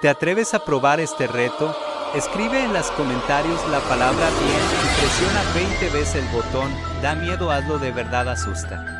¿Te atreves a probar este reto? Escribe en los comentarios la palabra bien y presiona 20 veces el botón. Da miedo, hazlo de verdad asusta.